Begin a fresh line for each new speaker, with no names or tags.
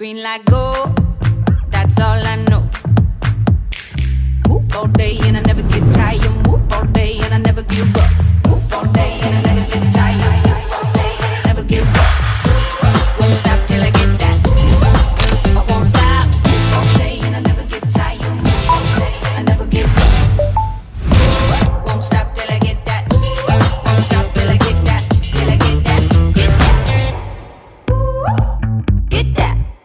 Green light go, that's all I know. Move all day and I never get tired. Move all day and I never give up. Move all day and I never